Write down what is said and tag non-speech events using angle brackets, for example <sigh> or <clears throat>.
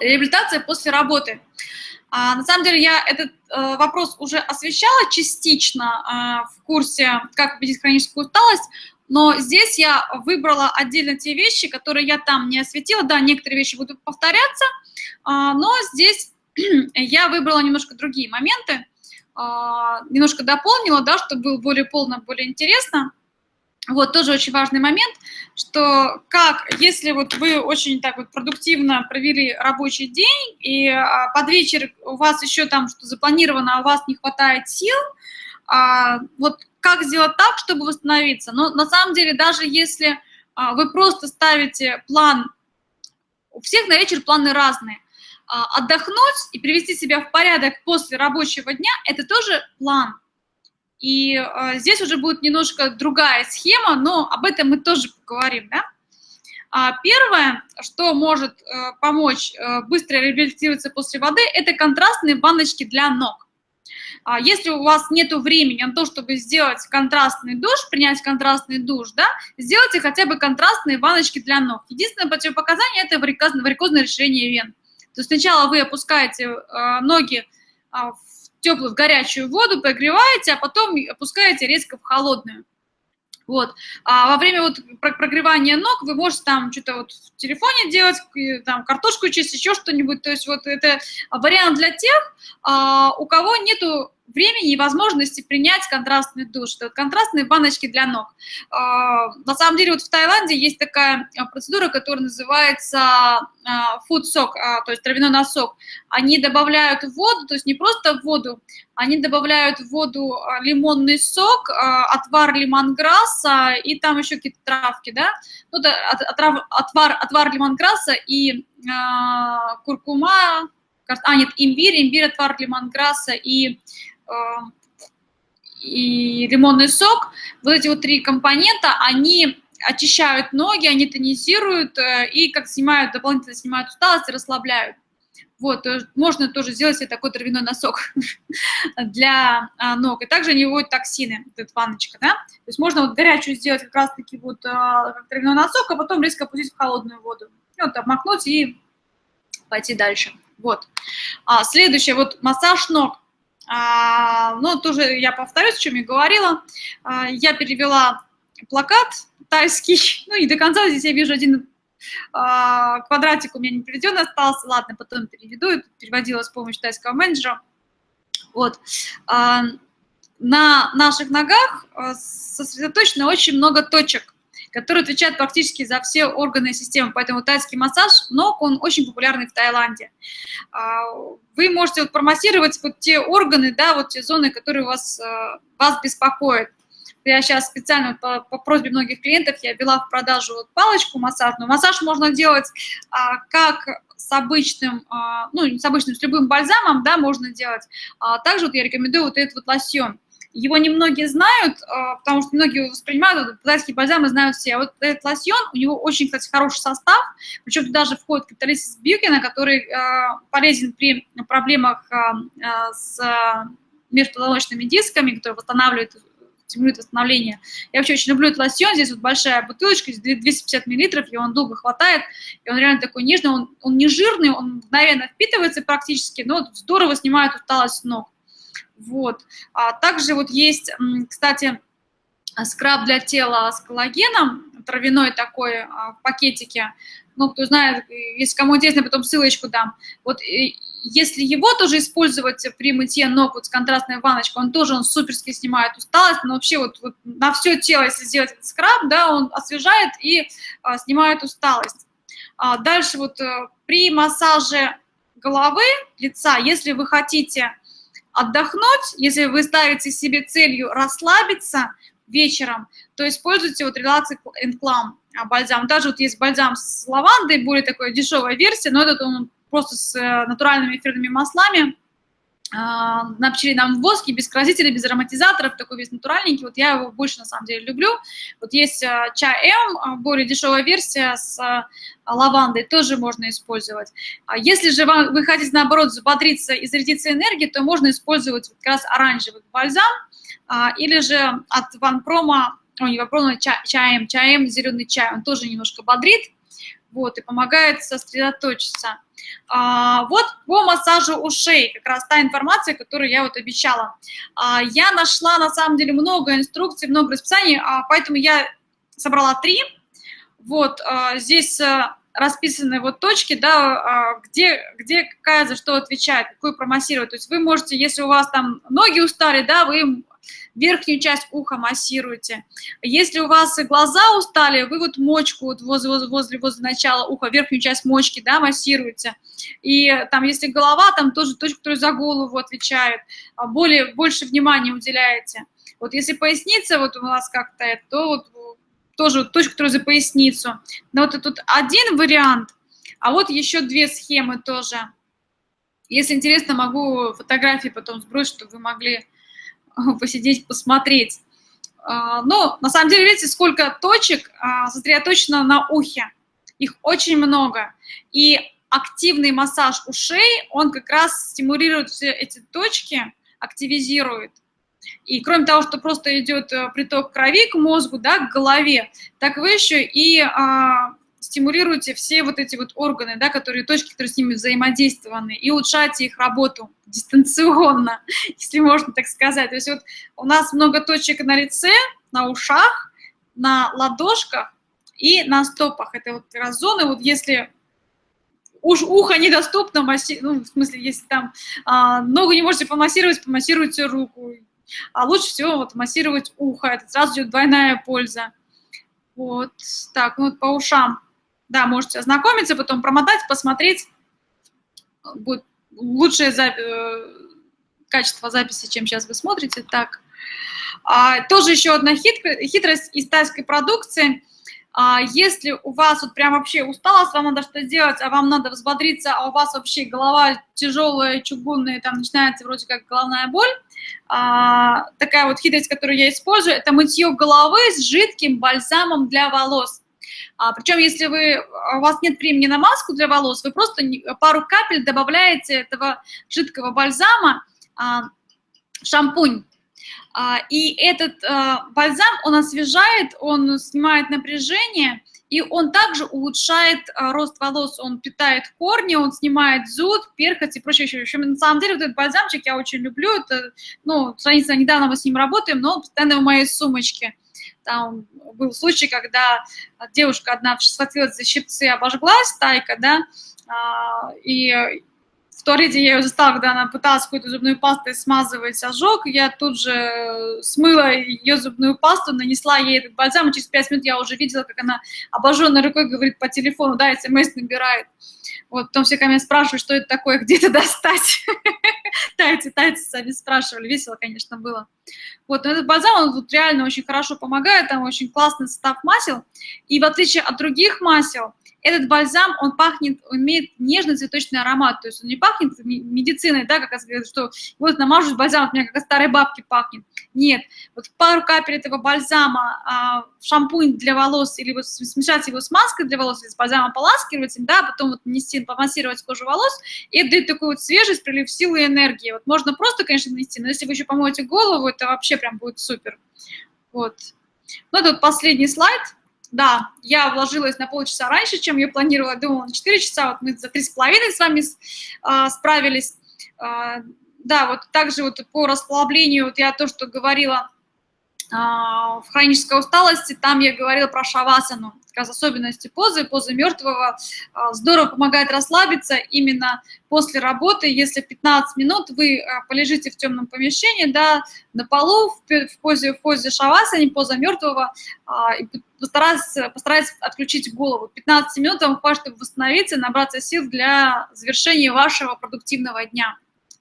Реабилитация после работы. А, на самом деле я этот а, вопрос уже освещала частично а, в курсе «Как победить хроническую усталость», но здесь я выбрала отдельно те вещи, которые я там не осветила. Да, некоторые вещи будут повторяться, а, но здесь <clears throat> я выбрала немножко другие моменты, а, немножко дополнила, да, чтобы было более полно, более интересно. Вот тоже очень важный момент, что как, если вот вы очень так вот продуктивно провели рабочий день, и а, под вечер у вас еще там что запланировано, а у вас не хватает сил, а, вот как сделать так, чтобы восстановиться? Но на самом деле даже если а, вы просто ставите план, у всех на вечер планы разные, а, отдохнуть и привести себя в порядок после рабочего дня – это тоже план – и э, здесь уже будет немножко другая схема, но об этом мы тоже поговорим, да? А первое, что может э, помочь э, быстро реабилитироваться после воды, это контрастные баночки для ног. А если у вас нет времени на то, чтобы сделать контрастный душ, принять контрастный душ, да, сделайте хотя бы контрастные баночки для ног. Единственное противопоказание – это варикозное решение вен. То есть сначала вы опускаете э, ноги э, в теплую, в горячую воду, прогреваете, а потом опускаете резко в холодную. Вот. А во время вот прогревания ног вы можете там что-то вот в телефоне делать, там картошку чистить, еще что-нибудь. То есть вот это вариант для тех, а, у кого нету времени и возможности принять контрастный душ. Это вот контрастные баночки для ног. А, на самом деле вот в Таиланде есть такая а, процедура, которая называется а, food soak, то есть травяной носок. Они добавляют воду, то есть не просто воду, они добавляют в воду лимонный сок, отвар лимонграсса и там еще какие-то травки, да? Ну, отвар, отвар, отвар лимонграсса и куркума, а, нет, имбирь, имбирь, отвар лимонграсса и и лимонный сок, вот эти вот три компонента, они очищают ноги, они тонизируют э, и как снимают, дополнительно снимают усталость расслабляют. Вот, можно тоже сделать себе такой травяной носок <laughs> для а, ног. И также они выводят токсины, вот эта ванночка, да. То есть можно вот горячую сделать как раз-таки вот а, как травяной носок, а потом резко опустить в холодную воду. И вот обмакнуть и пойти дальше. Вот. А, следующее, вот массаж ног. А, ну, тоже я повторюсь, о чем я говорила. А, я перевела плакат тайский, <laughs> ну, и до конца здесь я вижу один а, квадратик у меня не переведен остался, ладно, потом переведу, переводила с помощью тайского менеджера. Вот. На наших ногах сосредоточено очень много точек который отвечает практически за все органы и системы. Поэтому тайский массаж ног, он очень популярный в Таиланде. А, вы можете вот промассировать вот те органы, да, вот те зоны, которые вас, э, вас беспокоят. Я сейчас специально по, по просьбе многих клиентов я ввела в продажу вот палочку массажную. Массаж можно делать а, как с обычным, а, ну, с обычным, с любым бальзамом, да, можно делать. А, также вот я рекомендую вот этот вот лосьон. Его немногие знают, а, потому что многие его воспринимают, китайские бальзамы знают все. А вот этот лосьон, у него очень, кстати, хороший состав, причем туда же входит капиталистис Бьюкина, который а, полезен при проблемах а, с межпозвоночными дисками, который восстанавливает стимулирует восстановление. Я вообще очень люблю этот лосьон, здесь вот большая бутылочка, 250 миллилитров, и он долго хватает, и он реально такой нежный, он, он не жирный, он мгновенно впитывается практически, но здорово снимает усталость ног. Вот. А также вот есть, кстати, скраб для тела с коллагеном, травяной такой а, в пакетике. Ну, кто знает, если кому интересно, потом ссылочку дам. Вот если его тоже использовать при мытье ног вот с контрастной ванночкой, он тоже он суперски снимает усталость, но вообще вот, вот на все тело, если сделать этот скраб, да, он освежает и а, снимает усталость. А дальше вот а, при массаже головы, лица, если вы хотите отдохнуть, если вы ставите себе целью расслабиться вечером, то используйте вот Relax and Calm а, бальзам. Даже вот есть бальзам с лавандой, более такой дешевая версия, но этот он просто с э, натуральными эфирными маслами, на пчелином воске, без красителей, без ароматизаторов, такой весь натуральненький. Вот я его больше, на самом деле, люблю. Вот есть а, чай М, а, более дешевая версия с лавандой, тоже можно использовать. Если же вам, вы хотите, наоборот, взбодриться и зарядиться энергией, то можно использовать как раз оранжевый бальзам или же от Ван Прома, о, не Прома, чай, чаем, зеленый чай, он тоже немножко бодрит. Вот, и помогает сосредоточиться. А, вот по массажу ушей, как раз та информация, которую я вот обещала. А, я нашла, на самом деле, много инструкций, много расписаний, а, поэтому я собрала три. Вот, а, здесь а, расписаны вот точки, да, а, где, где какая за что отвечает, какую промассировать. То есть вы можете, если у вас там ноги устали, да, вы верхнюю часть уха массируете. Если у вас глаза устали, вы вот мочку вот возле, возле, возле, начала уха, верхнюю часть мочки, да, массируете. И там, если голова, там тоже точка, которая за голову отвечает, а более, больше внимания уделяете. Вот если поясница вот у вас как-то, то вот тоже точка, которая за поясницу. Но вот тут один вариант, а вот еще две схемы тоже. Если интересно, могу фотографии потом сбросить, чтобы вы могли <laughs> посидеть, посмотреть. А, но на самом деле, видите, сколько точек а, сосредоточено на ухе. Их очень много. И активный массаж ушей, он как раз стимулирует все эти точки, активизирует. И кроме того, что просто идет э, приток крови к мозгу, да, к голове, так вы еще и а, стимулируете все вот эти вот органы, да, которые, точки, которые с ними взаимодействованы, и улучшаете их работу дистанционно, <laughs> если можно так сказать. То есть вот у нас много точек на лице, на ушах, на ладошках и на стопах. Это вот раз зоны, вот если уж ухо недоступно, ну, в смысле, если там а, ногу не можете помассировать, помассируйте руку. А лучше всего вот массировать ухо, это сразу идет двойная польза. Вот, так, ну вот по ушам да, можете ознакомиться, потом промотать, посмотреть. Будет лучшее запи э, качество записи, чем сейчас вы смотрите. Так. А, тоже еще одна хитрость из тайской продукции. А, если у вас вот прям вообще усталость, вам надо что-то делать, а вам надо взбодриться, а у вас вообще голова тяжелая, чугунная, там начинается вроде как головная боль, а, такая вот хитрость, которую я использую, это мытье головы с жидким бальзамом для волос. А, причем, если вы, у вас нет времени на маску для волос, вы просто пару капель добавляете этого жидкого бальзама а, в шампунь. А, и этот а, бальзам, он освежает, он снимает напряжение, и он также улучшает а, рост волос, он питает корни, он снимает зуд, перхоть и прочее. В общем, на самом деле вот этот бальзамчик я очень люблю, это, ну, сравнительно недавно мы с ним работаем, но он постоянно в моей сумочке. Там был случай, когда девушка одна схватилась за щипцы, обожглась, тайка, да, а, и в туалете я ее застала, когда она пыталась какой-то зубной пастой смазывать ожог, я тут же смыла ее зубную пасту, нанесла ей этот бальзам, и через 5 минут я уже видела, как она обожженной рукой говорит по телефону, да, смс набирает. Вот, потом все ко мне спрашивают, что это такое, <laughs> где это достать. <laughs> Тайцы, тайцы сами спрашивали, весело, конечно, было. Вот, но этот бальзам, он тут реально очень хорошо помогает, там очень классный состав масел. И в отличие от других масел, этот бальзам, он пахнет, он имеет нежный цветочный аромат, то есть он не пахнет медициной, да, как говорят, что вот намажусь бальзам, от меня как от старой бабки пахнет. Нет, вот пару капель этого бальзама а, шампунь для волос или вот смешать его с маской для волос или с бальзамом поласкивать, да, потом вот нанести, помассировать кожу волос, и это дает такую вот свежесть, прилив силы и энергии. Вот можно просто, конечно, нанести, но если вы еще помоете голову, это вообще прям будет супер. Вот. Ну, это вот последний слайд. Да, я вложилась на полчаса раньше, чем я планировала, думала на 4 часа, вот мы за 3,5 с вами а, справились. А, да, вот также вот по расслаблению, вот я то, что говорила в хронической усталости, там я говорила про шавасану как особенности позы, позы мертвого, а, здорово помогает расслабиться именно после работы, если 15 минут вы а, полежите в темном помещении, да, на полу, в позе, в позе шавасани, поза мертвого, а, и постарайтесь, постарайтесь отключить голову. 15 минут вам хватит, чтобы восстановиться, набраться сил для завершения вашего продуктивного дня.